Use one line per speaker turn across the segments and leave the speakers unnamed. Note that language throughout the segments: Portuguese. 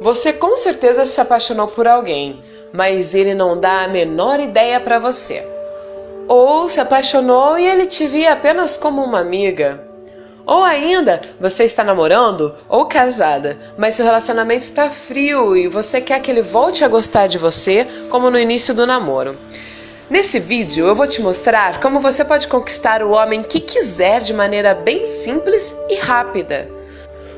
Você com certeza se apaixonou por alguém, mas ele não dá a menor ideia para você. Ou se apaixonou e ele te via apenas como uma amiga. Ou ainda, você está namorando ou casada, mas seu relacionamento está frio e você quer que ele volte a gostar de você como no início do namoro. Nesse vídeo eu vou te mostrar como você pode conquistar o homem que quiser de maneira bem simples e rápida.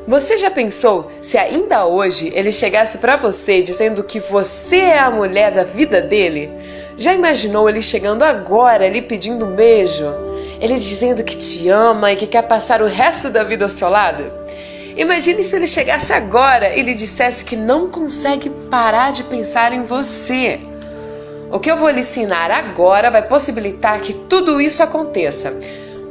Você já pensou se ainda hoje ele chegasse para você dizendo que você é a mulher da vida dele? Já imaginou ele chegando agora lhe pedindo um beijo? Ele dizendo que te ama e que quer passar o resto da vida ao seu lado? Imagine se ele chegasse agora e lhe dissesse que não consegue parar de pensar em você. O que eu vou lhe ensinar agora vai possibilitar que tudo isso aconteça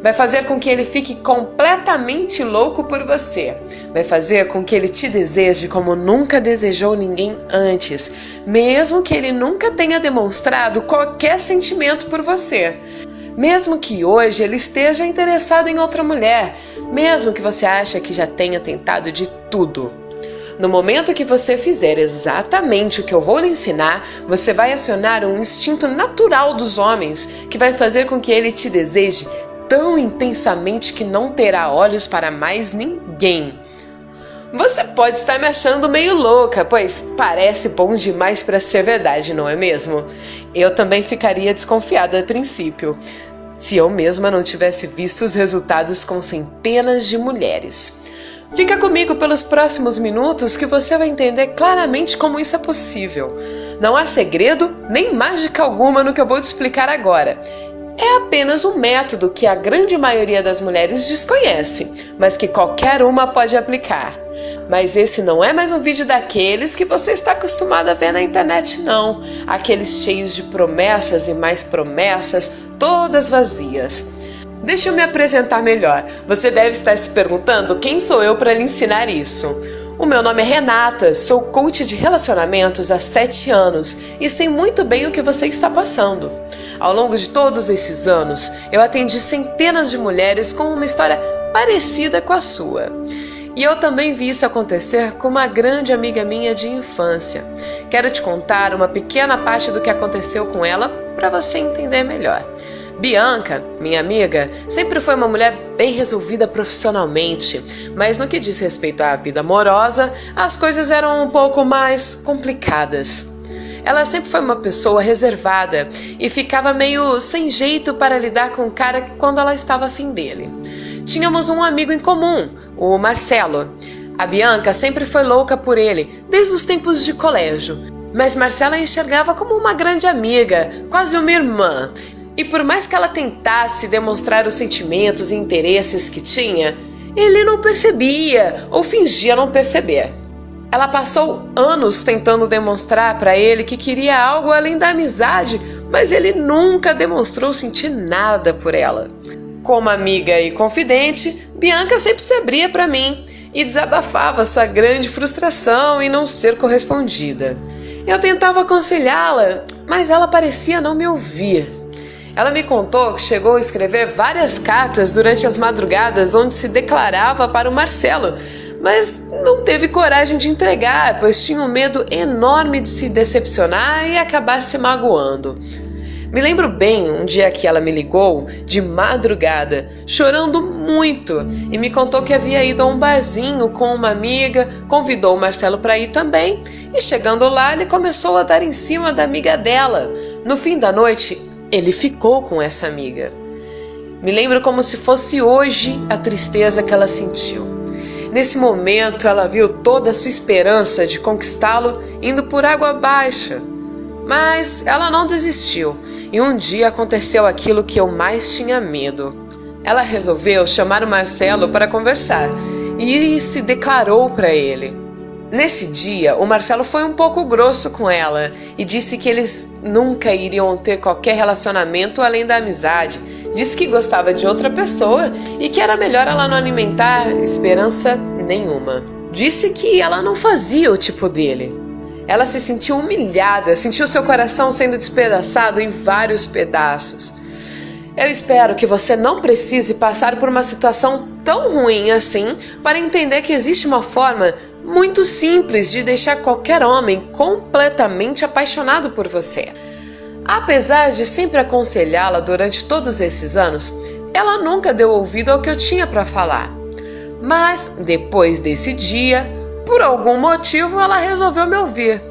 vai fazer com que ele fique completamente louco por você. Vai fazer com que ele te deseje como nunca desejou ninguém antes, mesmo que ele nunca tenha demonstrado qualquer sentimento por você. Mesmo que hoje ele esteja interessado em outra mulher, mesmo que você ache que já tenha tentado de tudo. No momento que você fizer exatamente o que eu vou lhe ensinar, você vai acionar um instinto natural dos homens que vai fazer com que ele te deseje tão intensamente que não terá olhos para mais ninguém. Você pode estar me achando meio louca, pois parece bom demais para ser verdade, não é mesmo? Eu também ficaria desconfiada a princípio, se eu mesma não tivesse visto os resultados com centenas de mulheres. Fica comigo pelos próximos minutos que você vai entender claramente como isso é possível. Não há segredo nem mágica alguma no que eu vou te explicar agora é apenas um método que a grande maioria das mulheres desconhece, mas que qualquer uma pode aplicar. Mas esse não é mais um vídeo daqueles que você está acostumado a ver na internet, não. Aqueles cheios de promessas e mais promessas, todas vazias. Deixa eu me apresentar melhor. Você deve estar se perguntando quem sou eu para lhe ensinar isso. O meu nome é Renata, sou coach de relacionamentos há 7 anos e sei muito bem o que você está passando. Ao longo de todos esses anos, eu atendi centenas de mulheres com uma história parecida com a sua. E eu também vi isso acontecer com uma grande amiga minha de infância. Quero te contar uma pequena parte do que aconteceu com ela para você entender melhor. Bianca, minha amiga, sempre foi uma mulher bem resolvida profissionalmente, mas no que diz respeito à vida amorosa, as coisas eram um pouco mais complicadas. Ela sempre foi uma pessoa reservada e ficava meio sem jeito para lidar com o cara quando ela estava afim dele. Tínhamos um amigo em comum, o Marcelo. A Bianca sempre foi louca por ele, desde os tempos de colégio. Mas Marcela enxergava como uma grande amiga, quase uma irmã, e por mais que ela tentasse demonstrar os sentimentos e interesses que tinha, ele não percebia ou fingia não perceber. Ela passou anos tentando demonstrar para ele que queria algo além da amizade, mas ele nunca demonstrou sentir nada por ela. Como amiga e confidente, Bianca sempre se abria para mim e desabafava sua grande frustração em não ser correspondida. Eu tentava aconselhá-la, mas ela parecia não me ouvir. Ela me contou que chegou a escrever várias cartas durante as madrugadas onde se declarava para o Marcelo, mas não teve coragem de entregar, pois tinha um medo enorme de se decepcionar e acabar se magoando. Me lembro bem um dia que ela me ligou de madrugada, chorando muito, e me contou que havia ido a um barzinho com uma amiga, convidou o Marcelo para ir também, e chegando lá, ele começou a dar em cima da amiga dela. No fim da noite, ele ficou com essa amiga. Me lembro como se fosse hoje a tristeza que ela sentiu. Nesse momento, ela viu toda a sua esperança de conquistá-lo indo por água abaixo. Mas ela não desistiu, e um dia aconteceu aquilo que eu mais tinha medo. Ela resolveu chamar o Marcelo para conversar e se declarou para ele. Nesse dia, o Marcelo foi um pouco grosso com ela e disse que eles nunca iriam ter qualquer relacionamento além da amizade. Disse que gostava de outra pessoa e que era melhor ela não alimentar esperança nenhuma. Disse que ela não fazia o tipo dele. Ela se sentiu humilhada, sentiu seu coração sendo despedaçado em vários pedaços. Eu espero que você não precise passar por uma situação tão ruim assim para entender que existe uma forma muito simples de deixar qualquer homem completamente apaixonado por você. Apesar de sempre aconselhá-la durante todos esses anos, ela nunca deu ouvido ao que eu tinha para falar. Mas depois desse dia, por algum motivo, ela resolveu me ouvir.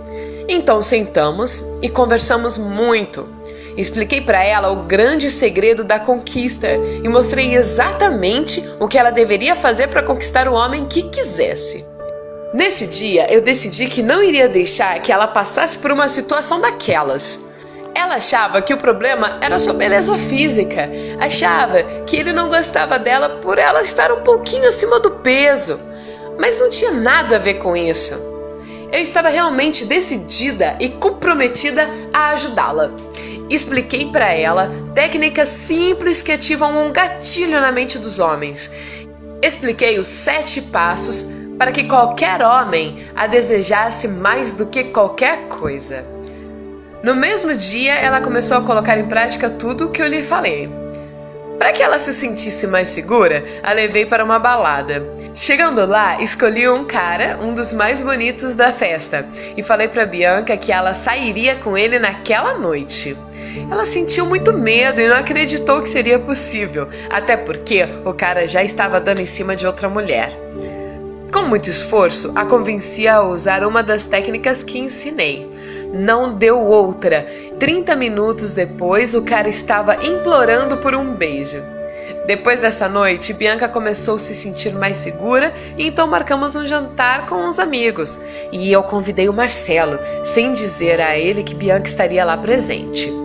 Então sentamos e conversamos muito. Expliquei para ela o grande segredo da conquista e mostrei exatamente o que ela deveria fazer para conquistar o homem que quisesse. Nesse dia, eu decidi que não iria deixar que ela passasse por uma situação daquelas. Ela achava que o problema era sua beleza física, achava que ele não gostava dela por ela estar um pouquinho acima do peso, mas não tinha nada a ver com isso. Eu estava realmente decidida e comprometida a ajudá-la. Expliquei para ela técnicas simples que ativam um gatilho na mente dos homens. Expliquei os sete passos para que qualquer homem a desejasse mais do que qualquer coisa. No mesmo dia, ela começou a colocar em prática tudo o que eu lhe falei. Para que ela se sentisse mais segura, a levei para uma balada. Chegando lá, escolhi um cara, um dos mais bonitos da festa, e falei para Bianca que ela sairia com ele naquela noite. Ela sentiu muito medo e não acreditou que seria possível, até porque o cara já estava dando em cima de outra mulher. Com muito esforço, a convenci a usar uma das técnicas que ensinei. Não deu outra. 30 minutos depois, o cara estava implorando por um beijo. Depois dessa noite, Bianca começou a se sentir mais segura e então marcamos um jantar com uns amigos. E eu convidei o Marcelo, sem dizer a ele que Bianca estaria lá presente.